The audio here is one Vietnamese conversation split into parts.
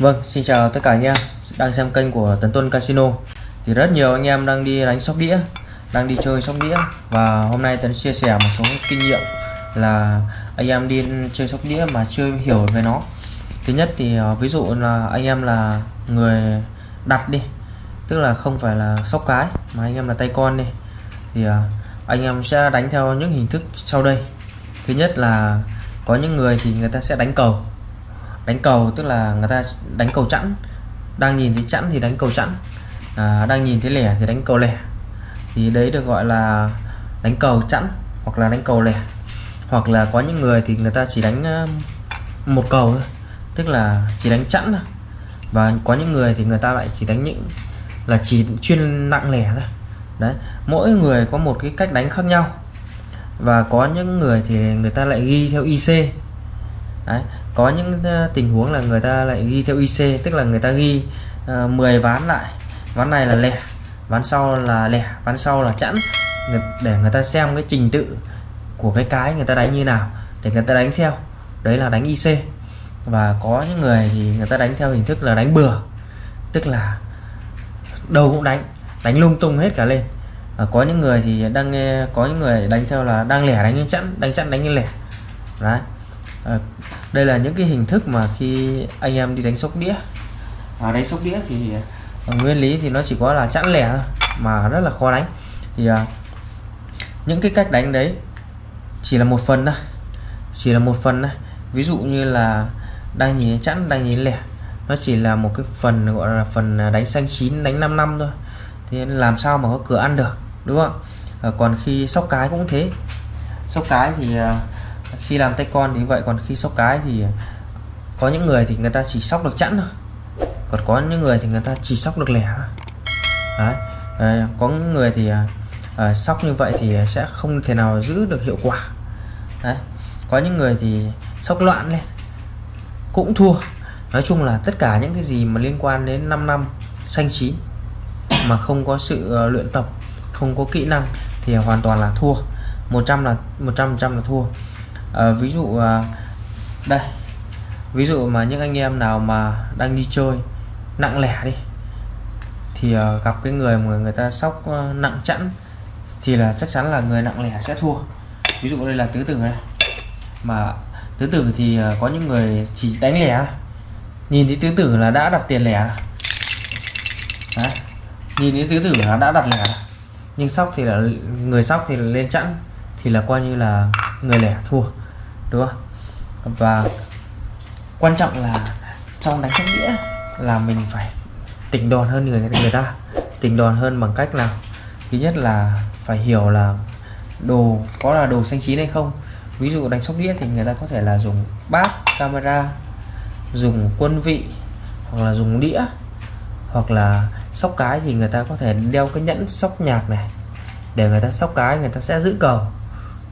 Vâng, xin chào tất cả anh em đang xem kênh của Tấn Tuân Casino. Thì rất nhiều anh em đang đi đánh sóc đĩa, đang đi chơi sóc đĩa và hôm nay Tấn chia sẻ một số kinh nghiệm là anh em đi chơi sóc đĩa mà chưa hiểu về nó. Thứ nhất thì ờ, ví dụ là anh em là người đặt đi, tức là không phải là sóc cái mà anh em là tay con đi thì ờ, anh em sẽ đánh theo những hình thức sau đây. Thứ nhất là có những người thì người ta sẽ đánh cầu đánh cầu tức là người ta đánh cầu chẵn. Đang nhìn thấy chẵn thì đánh cầu chẵn. À, đang nhìn thấy lẻ thì đánh cầu lẻ. Thì đấy được gọi là đánh cầu chẵn hoặc là đánh cầu lẻ. Hoặc là có những người thì người ta chỉ đánh một cầu thôi tức là chỉ đánh chẵn thôi. Và có những người thì người ta lại chỉ đánh những là chỉ chuyên nặng lẻ thôi. Đấy mỗi người có một cái cách đánh khác nhau. Và có những người thì người ta lại ghi theo IC Đấy. có những ờ, tình huống là người ta lại ghi theo IC tức là người ta ghi ờ, uh, 10 ván lại. Ván này là lẻ ván sau là lẻ ván sau là chẵn. Để người ta xem cái trình tự của cái cái người ta đánh như nào để người ta đánh theo. Đấy là đánh IC và có những người thì người ta đánh theo hình thức là đánh bừa tức là đầu cũng đánh đánh lung tung hết cả lên. Và có những người thì đang nghe có những người đánh theo là đang lẻ đánh như chẵn đánh chẵn đánh như lẻ. Đấy à, đây là những cái hình thức mà khi anh em đi đánh sóc đĩa. À, đánh sóc đĩa thì à, nguyên lý thì nó chỉ có là chẵn lẻ thôi mà rất là khó đánh. Thì à, những cái cách đánh đấy chỉ là một phần thôi chỉ là một phần thôi. Ví dụ như là đang nhìn chẵn đang nhìn lẻ nó chỉ là một cái phần gọi là phần đánh xanh chín đánh 5 năm thôi. Thì làm sao mà có cửa ăn được đúng không? À, còn khi sóc cái cũng thế. Sóc cái thì à, khi làm tay con thì vậy còn khi sóc cái thì có những người thì người ta chỉ sóc được chẵn thôi. Còn có những người thì người ta chỉ sóc được lẻ đấy à, có những người thì à, sóc như vậy thì sẽ không thể nào giữ được hiệu quả. Đấy có những người thì sóc loạn lên cũng thua. Nói chung là tất cả những cái gì mà liên quan đến 5 năm xanh chín mà không có sự uh, luyện tập không có kỹ năng thì hoàn toàn là thua. 100 là 100 trăm là thua à, ví dụ à, đây. Ví dụ mà những anh em nào mà đang đi chơi nặng lẻ đi thì à, gặp cái người mà người ta sóc à, nặng chẵn thì là chắc chắn là người nặng lẻ sẽ thua. Ví dụ đây là tứ tử này. Mà tứ tử thì à, có những người chỉ đánh lẻ nhìn thấy tứ tử là đã đặt tiền lẻ Đấy. nhìn thấy tứ tử là đã đặt lẻ nhưng sóc thì là người sóc thì là lên chẵn thì là coi như là người lẻ thua đúng không? Và quan trọng là trong đánh sóc đĩa là mình phải tỉnh đòn hơn người người ta. Tỉnh đòn hơn bằng cách nào? Thứ nhất là phải hiểu là đồ, có là đồ xanh chín hay không. Ví dụ đánh sóc đĩa thì người ta có thể là dùng bát, camera, dùng quân vị, hoặc là dùng đĩa, hoặc là sóc cái thì người ta có thể đeo cái nhẫn sóc nhạc này. Để người ta sóc cái, người ta sẽ giữ cầu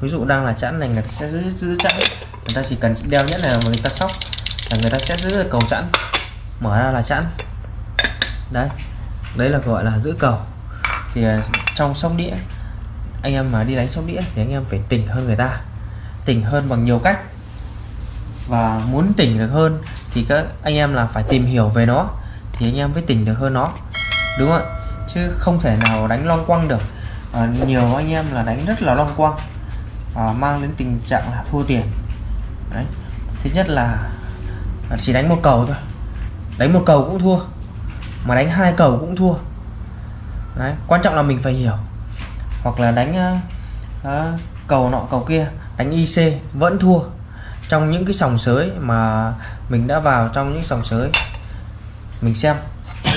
ví dụ đang là chẵn này người ta sẽ giữ giữ chẵn. Người ta chỉ cần đeo nhất là người ta sóc là người ta sẽ giữ cầu chẵn. Mở ra là chẵn. Đấy đấy là gọi là giữ cầu. Thì à, trong sóc đĩa anh em mà đi đánh sóc đĩa thì anh em phải tỉnh hơn người ta. Tỉnh hơn bằng nhiều cách. Và muốn tỉnh được hơn thì các anh em là phải tìm hiểu về nó thì anh em mới tỉnh được hơn nó. Đúng không chứ không thể nào đánh long quăng được. À, nhiều anh em là đánh rất là long quăng à, mang đến tình trạng là thua tiền. Đấy. Thứ nhất là chỉ đánh một cầu thôi. Đánh một cầu cũng thua mà đánh hai cầu cũng thua. Đấy quan trọng là mình phải hiểu. Hoặc là đánh uh, cầu nọ cầu kia đánh IC vẫn thua. Trong những cái sòng sới mà mình đã vào trong những sòng sới mình xem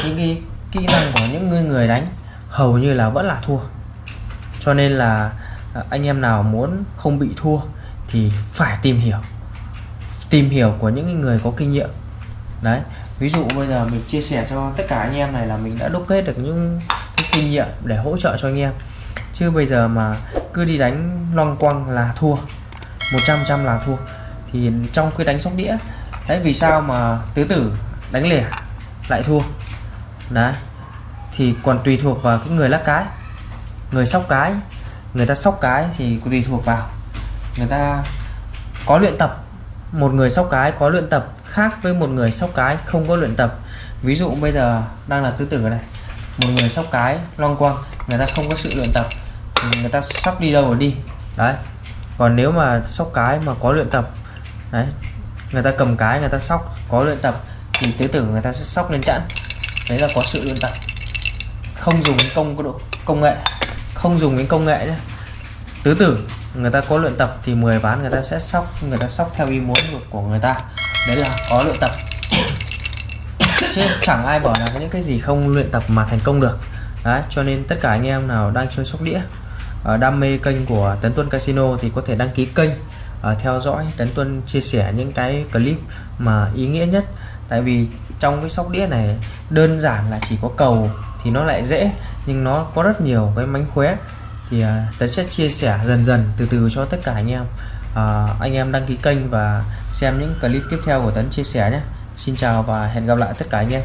những cái kỹ năng của những người người đánh hầu như là vẫn là thua. Cho nên là À, anh em nào muốn không bị thua thì phải tìm hiểu. Tìm hiểu của những người có kinh nghiệm. Đấy, ví dụ bây giờ mình chia sẻ cho tất cả anh em này là mình đã đúc kết được những cái kinh nghiệm để hỗ trợ cho anh em. Chứ bây giờ mà cứ đi đánh long quăng là thua 100 trăm là thua, thì trong cái đánh sóc đĩa, đấy, vì sao mà tứ tử đánh lẻ lại thua? Đấy, thì còn tùy thuộc vào cái người lắc cái, người sóc cái người ta sóc cái thì tùy thuộc vào. Người ta có luyện tập, một người sóc cái có luyện tập khác với một người sóc cái không có luyện tập. Ví dụ bây giờ đang là tứ tử này, một người sóc cái long quang, người ta không có sự luyện tập người ta sóc đi đâu rồi đi. Đấy. Còn nếu mà sóc cái mà có luyện tập, đấy, người ta cầm cái người ta sóc, có luyện tập thì tứ tử người ta sẽ sóc lên chẵn. Đấy là có sự luyện tập. Không dùng công công nghệ không dùng đến công nghệ nhé. Tứ tử, người ta có luyện tập thì 10 ván người ta sẽ sóc, người ta sóc theo ý muốn của người ta. Đấy là có luyện tập. Chứ chẳng ai bảo là những cái gì không luyện tập mà thành công được. Đấy, cho nên tất cả anh em nào đang chơi sóc đĩa ờ, đam mê kênh của Tấn Tuân Casino thì có thể đăng ký kênh ờ, theo dõi Tấn Tuân chia sẻ những cái clip mà ý nghĩa nhất. Tại vì trong cái sóc đĩa này, đơn giản là chỉ có cầu thì nó lại dễ nhưng nó có rất nhiều cái mánh khóe. Thì à, uh, Tấn sẽ chia sẻ dần dần từ từ cho tất cả anh em. Uh, anh em đăng ký kênh và xem những clip tiếp theo của Tấn chia sẻ nhé. Xin chào và hẹn gặp lại tất cả anh em.